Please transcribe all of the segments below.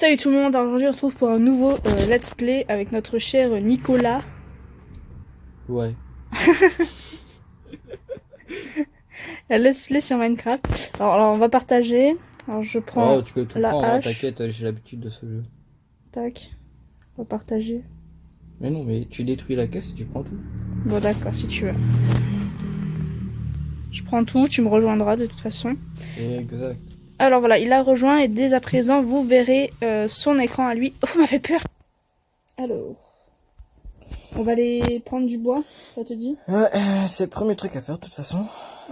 Salut tout le monde, aujourd'hui on se retrouve pour un nouveau euh, let's play avec notre cher Nicolas. Ouais. La let's play sur Minecraft. Alors, alors, on va partager. Alors je prends Oh, tu peux tout la prendre, hein, t'inquiète, j'ai l'habitude de ce jeu. Tac. On va partager. Mais non, mais tu détruis la caisse et tu prends tout. Bon d'accord, si tu veux. Je prends tout, tu me rejoindras de toute façon. Exact. Alors voilà, il a rejoint et dès à présent vous verrez euh, son écran à lui. Oh, m'a fait peur Alors. On va aller prendre du bois, ça te dit? Ouais, euh, c'est le premier truc à faire de toute façon.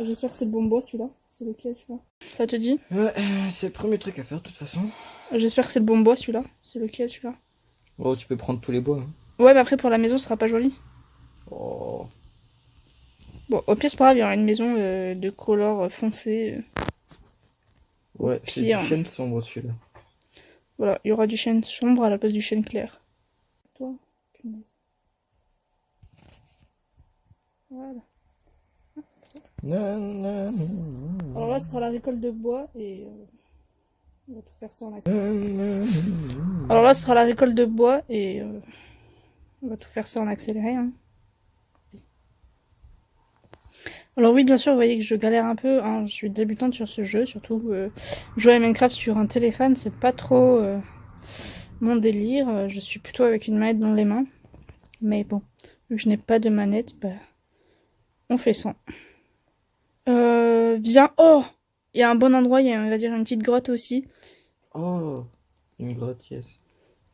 J'espère que c'est le bon bois celui-là. C'est lequel celui-là? Ça te dit? Ouais, euh, c'est le premier truc à faire de toute façon. J'espère que c'est le bon bois celui-là. C'est lequel celui-là? Oh, tu peux prendre tous les bois. hein. Ouais, mais après pour la maison, ce sera pas joli. Oh. Bon, au pire, c'est pas grave, il y aura une maison euh, de couleur euh, foncé. Ouais, c'est du chêne sombre celui-là. Voilà, il y aura du chêne sombre à la place du chêne clair. Toi. Voilà. Alors là, ce sera la récolte de bois et euh, on va tout faire ça en accéléré. Alors là, ce sera la récolte de bois et euh, on va tout faire ça en accéléré. hein. Alors oui, bien sûr, vous voyez que je galère un peu. hein, Je suis débutante sur ce jeu, surtout euh, jouer à Minecraft sur un téléphone, c'est pas trop euh, mon délire. Euh, Je suis plutôt avec une manette dans les mains. Mais bon, vu que je n'ai pas de manette, bah, on fait ça. Euh, viens, oh, il y a un bon endroit, il y a, on va dire, une petite grotte aussi. Oh, une grotte, yes.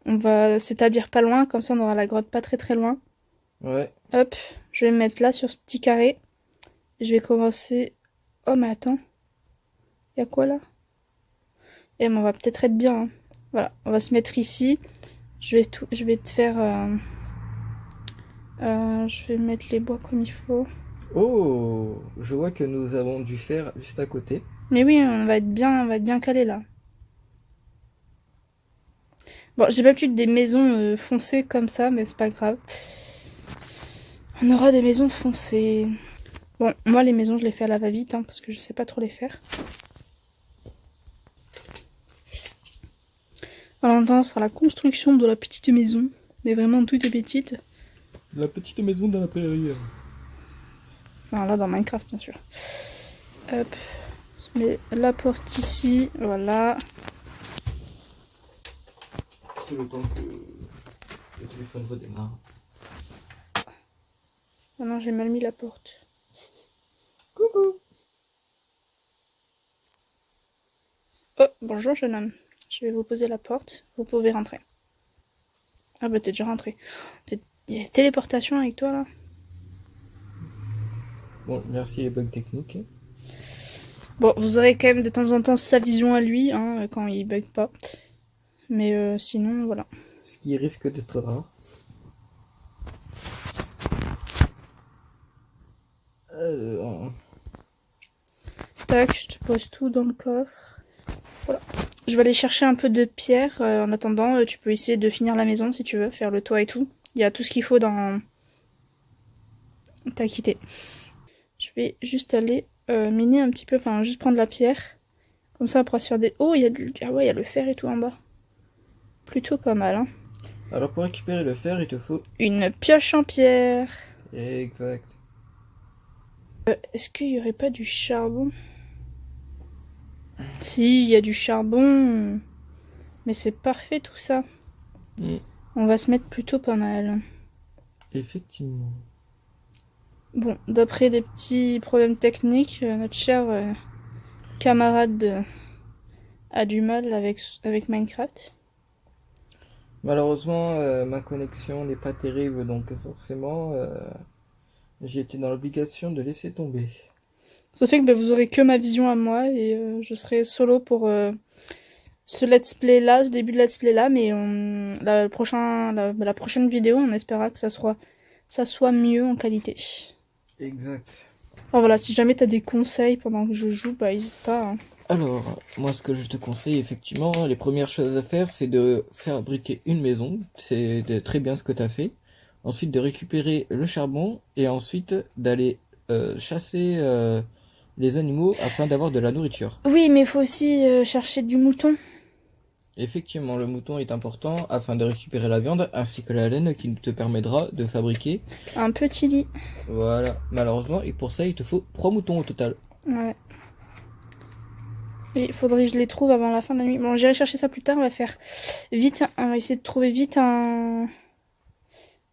On va s'établir pas loin, comme ça on aura la grotte pas très très loin. Ouais. Hop, je vais me mettre là sur ce petit carré. Je vais commencer. Oh, mais attends. Y a quoi là? Eh, mais on va peut-être être bien. hein. Voilà, on va se mettre ici. Je vais tout, je vais te faire. euh, euh, je vais mettre les bois comme il faut. Oh, je vois que nous avons du fer juste à côté. Mais oui, on va être bien, on va être bien calé là. Bon, j'ai pas l'habitude des maisons euh, foncées comme ça, mais c'est pas grave. On aura des maisons foncées. Bon, moi les maisons je les fais à la va-vite hein, parce que je sais pas trop les faire. Ce sera la construction de la petite maison, mais vraiment toute petite. La petite maison dans la prairie. Enfin là dans Minecraft bien sûr. Hop, on met la porte ici, voilà. C'est le temps que le téléphone redémarre. Ah non, j'ai mal mis la porte. Coucou. Oh, bonjour jeune homme. Je vais vous poser la porte. Vous pouvez rentrer. Ah bah t'es déjà rentré. T'es- Il y a téléportation avec toi là Bon, merci les bugs techniques. Bon, vous aurez quand même de temps en temps sa vision à lui, hein, quand il bug pas. Mais euh, sinon, voilà. Ce qui risque d'être rare. Alors, Tac, je te pose tout dans le coffre. Voilà. Je vais aller chercher un peu de pierre. euh, en attendant, euh, tu peux essayer de finir la maison si tu veux, faire le toit et tout. Il y a tout ce qu'il faut dans... T'as quitté. Je vais juste aller euh, miner un petit peu, enfin juste prendre la pierre. Comme ça, on pourra se faire des... Oh, il y a de- ah ouais, il y a le fer et tout en bas. Plutôt pas mal, hein. alors pour récupérer le fer, il te faut... Une pioche en pierre. Exact. Est-ce qu'il y aurait pas du charbon? Si, il y a du charbon. Mais c'est parfait tout ça. Mm. On va se mettre plutôt pas mal. Effectivement. Bon, d'après des petits problèmes techniques, euh, notre cher euh, camarade euh, a du mal avec, avec Minecraft. Malheureusement, euh, ma connexion n'est pas terrible, donc forcément, j'ai été dans l'obligation de laisser tomber. Ça fait que bah, vous aurez que ma vision à moi et euh, je serai solo pour euh, ce let's play là, ce début de let's play là, mais on- la, le prochain, la, la prochaine vidéo, on espérera que ça soit, ça soit mieux en qualité. Exact. Enfin voilà, si jamais t'as des conseils pendant que je joue, bah hésite pas. hein. Alors, moi, ce que je te conseille, effectivement, les premières choses à faire, c'est de fabriquer une maison. C'est très bien ce que tu as fait. Ensuite, de récupérer le charbon et ensuite d'aller euh, chasser euh, les animaux afin d'avoir de la nourriture. Oui, mais il faut aussi euh, chercher du mouton. Effectivement, le mouton est important afin de récupérer la viande ainsi que la laine qui te permettra de fabriquer un petit lit. Voilà, malheureusement, et pour ça, il te faut trois moutons au total. Ouais. Il faudrait que je les trouve avant la fin de la nuit. Bon, j'irai chercher ça plus tard. On va faire vite. On va essayer de trouver vite un.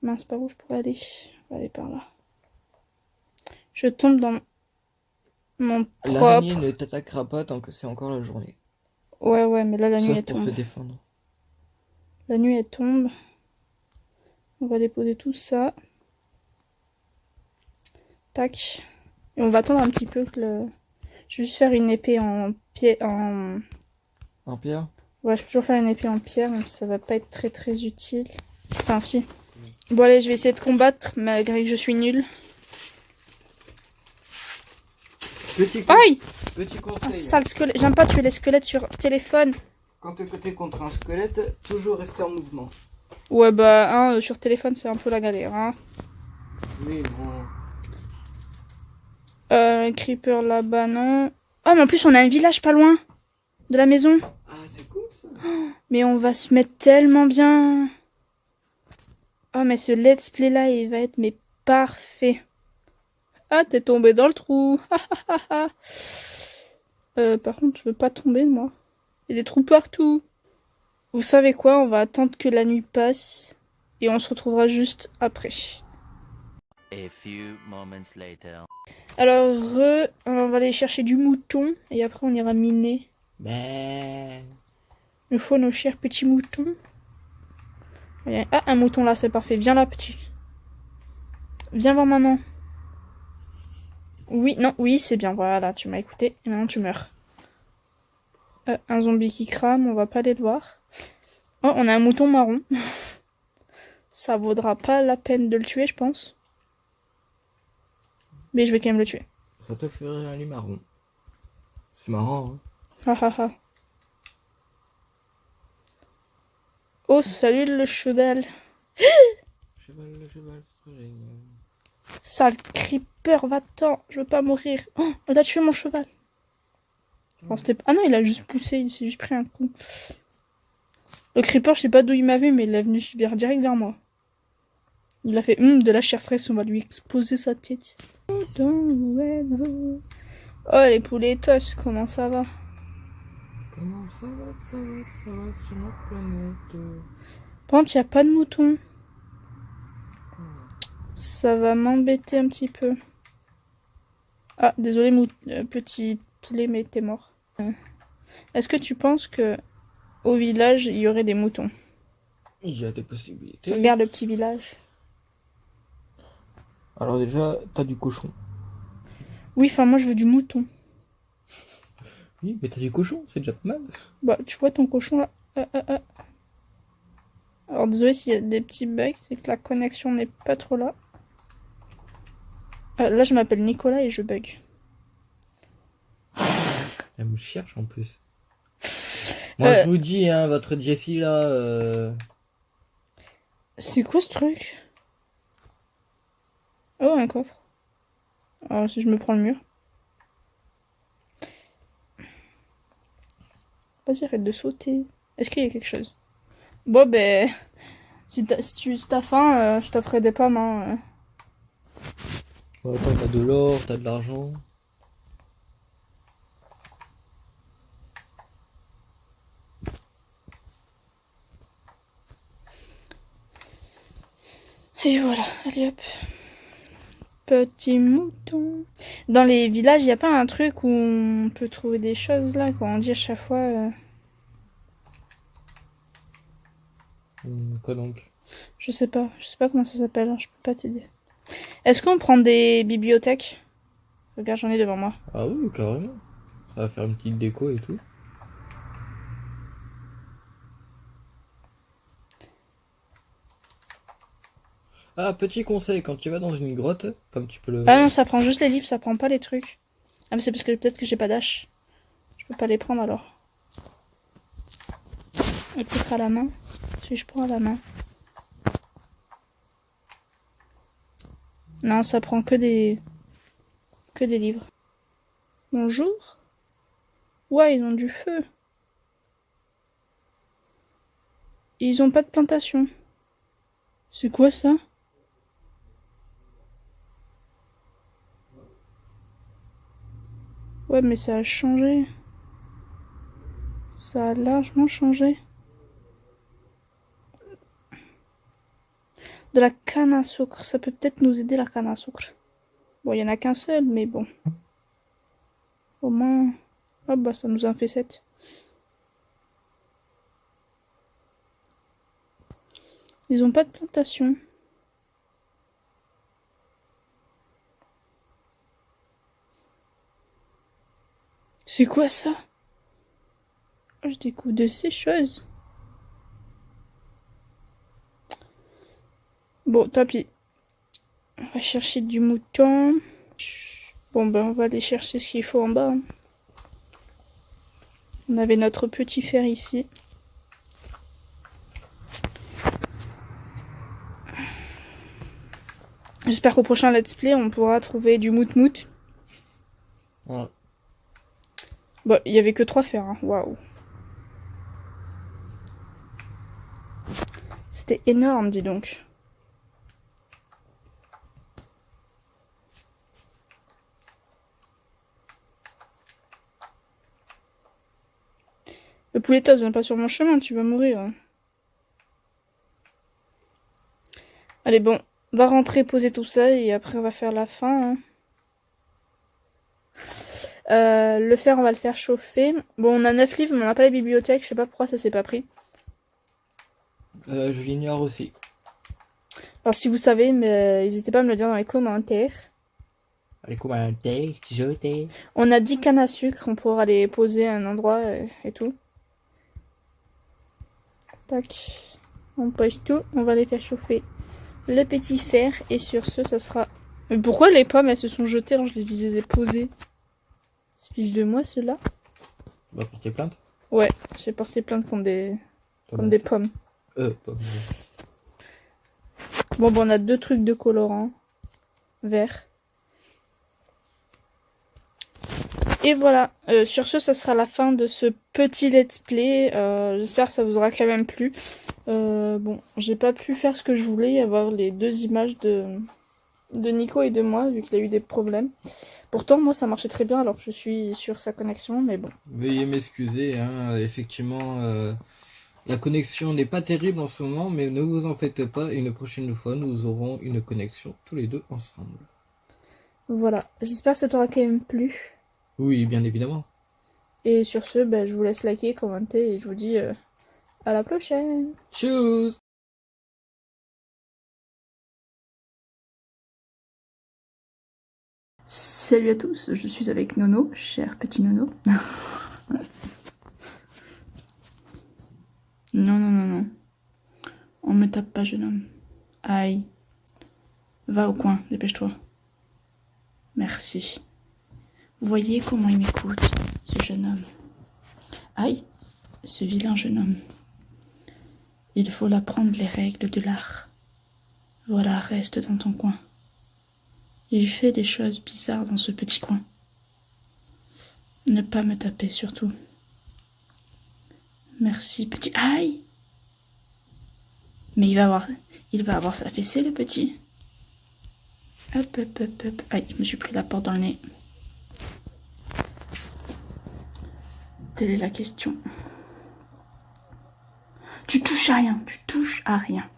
Mince, par où je pourrais aller On va aller par là. Je tombe dans mon propre. L'araignée ne t'attaquera pas tant que c'est encore la journée. Ouais, ouais, mais là, la nuit, elle pour tombe. se défendre. La nuit, elle tombe. On va déposer tout ça. Tac. Et on va attendre un petit peu que le... Je vais juste faire une épée en pied... En... En pierre? Ouais, je peux toujours faire une épée en pierre, même si ça va pas être très très utile. Enfin, si. Bon, allez, je vais essayer de combattre, malgré que je suis nulle. Petit, Aïe Petit Un conseil. sale squelette. J'aime pas tuer les squelettes sur téléphone. Quand tu es contre un squelette, toujours rester en mouvement. Ouais, bah, hein, euh, sur téléphone, c'est un peu la galère, hein. Oui, bon. Euh, creeper là-bas, non. Oh, mais en plus, on a un village pas loin de la maison. Ah, c'est cool ça. Mais on va se mettre tellement bien. Oh, mais ce let's play là, il va être mais parfait. Ah, t'es tombé dans le trou. euh, par contre, je veux pas tomber, moi. Il y a des trous partout. Vous savez quoi On va attendre que la nuit passe. Et on se retrouvera juste après. A few moments later. Alors, re... Alors, on va aller chercher du mouton. Et après, on ira miner. Ben. Il nous faut nos chers petits moutons. Ah, un mouton là, c'est parfait. Viens là, petit. Viens voir maman. Oui, non, oui, c'est bien. Voilà, tu m'as écouté. Et maintenant, tu meurs. Euh, un zombie qui crame, on va pas aller le voir. Oh, on a un mouton marron. Ça vaudra pas la peine de le tuer, je pense. Mais je vais quand même le tuer. Ça te ferait un lit marron. C'est marrant, hein. Oh, salut le cheval. Cheval, le cheval, c'est trop génial. Sale creeper, va-t'en. Je veux pas mourir. Oh, il a tué mon cheval. Enfin, ah non, il a juste poussé. Il s'est juste pris un coup. Le creeper, je sais pas d'où il m'a vu, mais il est venu vers, direct vers moi. Il a fait hum, de la chair fraîche, on va lui exploser sa tête. Oh, les pouletos, comment ça va? Comment ça va, ça va, ça va sur ma planète Par contre, il n'y a pas de mouton. Ça va m'embêter un petit peu. Ah, désolé, mou- euh, petit poulet, mais t'es mort. Euh, Est-ce que tu penses que au village, il y aurait des moutons? Il y a des possibilités. Regarde le petit village. Alors déjà, t'as du cochon. Oui, enfin, moi, je veux du mouton. Oui, mais t'as du cochon, c'est déjà pas mal. Bah, tu vois ton cochon là Ah, ah, ah. Alors, désolé s'il y a des petits bugs, c'est que la connexion n'est pas trop là. Là, je m'appelle Nicolas et je bug. Elle me cherche en plus. Moi, Euh. je vous dis, hein, votre Jessie là. euh, C'est quoi ce truc? Oh, un coffre. Alors, si je me prends le mur. Vas-y, arrête de sauter. Est-ce qu'il y a quelque chose? Bon, ben. Si t'as si tu si t'as faim, euh, je t'offrerai des pommes. Hein. Bon, attends, t'as de l'or, t'as de l'argent. Et voilà, allez hop. Petit mouton. Dans les villages, il n'y a pas un truc où on peut trouver des choses là, quand on dit à chaque fois. euh, Hum, quoi donc? Je sais pas, je sais pas comment ça s'appelle, hein, je peux pas t'aider. Est-ce qu'on prend des bibliothèques? Regarde, j'en ai devant moi. Ah oui, carrément. Ça va faire une petite déco et tout. Ah, petit conseil, quand tu vas dans une grotte, comme tu peux le Ah non, ça prend juste les livres, ça prend pas les trucs. Ah, mais c'est parce que peut-être que j'ai pas d'âge. Je peux pas les prendre alors. Peut-être à la main. Si je prends à la main. Non, ça prend que des. que des livres. Bonjour. Ouais, ils ont du feu. ils ont pas de plantation. C'est quoi ça? Ouais, mais ça a changé. Ça a largement changé. De la canne à sucre. Ça peut peut-être nous aider la canne à sucre. Bon, il y en a qu'un seul, mais bon. Au moins... Ah bah ça nous en fait 7. Ils ont pas de plantation. C'est quoi ça? Je découvre de ces choses. Bon, tant pis. On va chercher du mouton. Bon, ben, on va aller chercher ce qu'il faut en bas. On avait notre petit fer ici. J'espère qu'au prochain let's play, on pourra trouver du mout-mout. Bon, il y avait que trois fers. Hein. Waouh. C'était énorme, dis donc. Le pouletos, viens pas sur mon chemin, tu vas mourir. Allez, bon, va rentrer, poser tout ça et après on va faire la fin. hein. Euh, le fer, on va le faire chauffer. Bon, on a 9 livres, mais on n'a pas la bibliothèque. Je sais pas pourquoi ça s'est pas pris. Euh, je l'ignore aussi. Alors, si vous savez, mais n'hésitez pas à me le dire dans les commentaires. Allez, commentaires, jeter. On a 10 cannes à sucre, on pourra les poser à un endroit euh, et tout. Tac. On pose tout, on va les faire chauffer. Le petit fer, et sur ce, ça sera... Mais pourquoi les pommes, elles se sont jetées alors je les ai posées? Fiche de moi, ceux-là plainte Ouais, j'ai porté plainte contre des... des pommes. Euh, Bon, bon, on a deux trucs de colorant. Vert. Et voilà, Euh, sur ce, ça sera la fin de ce petit let's play. Euh, J'espère que ça vous aura quand même plu. Euh, bon, j'ai pas pu faire ce que je voulais, avoir les deux images de, de Nico et de moi, vu qu'il a eu des problèmes. Pourtant, moi, ça marchait très bien alors que je suis sur sa connexion, mais bon. Veuillez m'excuser, hein, effectivement, euh, la connexion n'est pas terrible en ce moment, mais ne vous en faites pas, une prochaine fois, nous aurons une connexion tous les deux ensemble. Voilà, j'espère que ça t'aura quand même plu. Oui, bien évidemment. Et sur ce, ben, je vous laisse liker, commenter et je vous dis euh, à la prochaine. Tchuss Salut à tous, je suis avec Nono, cher petit Nono. non, non, non, non. On me tape pas, jeune homme. Aïe. Va au coin, dépêche-toi. Merci. Vous voyez comment il m'écoute, ce jeune homme. Aïe, ce vilain jeune homme. Il faut l'apprendre les règles de l'art. Voilà, reste dans ton coin. Il fait des choses bizarres dans ce petit coin. Ne pas me taper surtout. Merci, petit. Aïe Mais il va avoir, il va avoir sa fessée, le petit. Hop, hop, hop, hop. Aïe, je me suis pris la porte dans le nez. Telle est la question. Tu touches à rien, tu touches à rien.